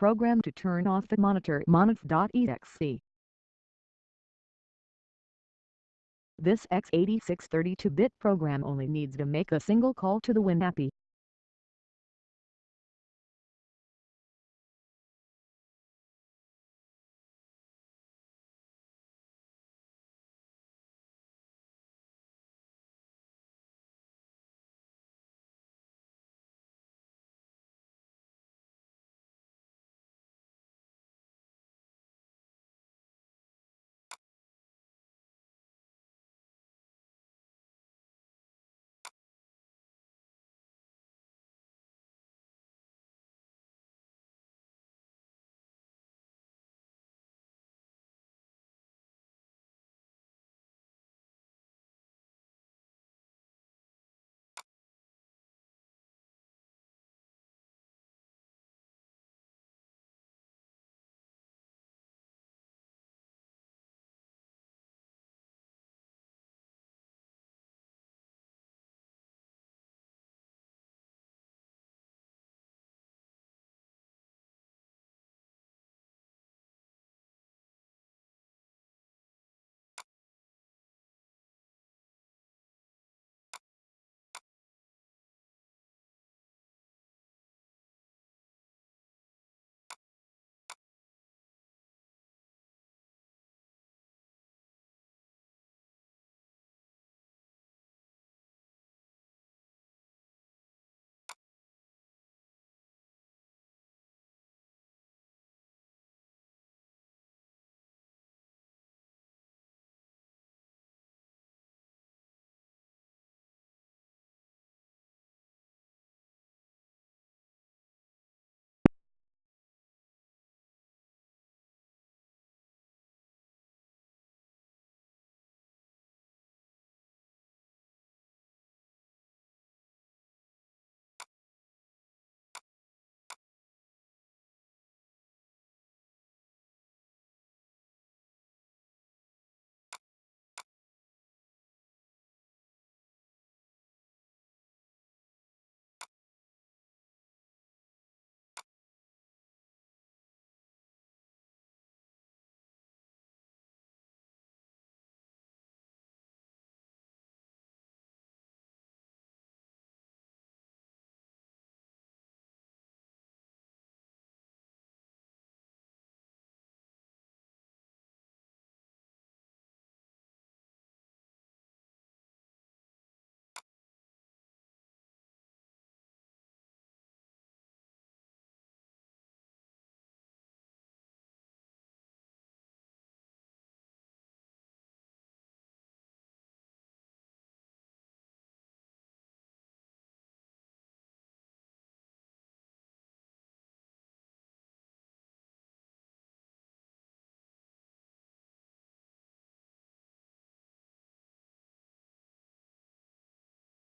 program to turn off the monitor monif.exe. This x86 32-bit program only needs to make a single call to the WinAPI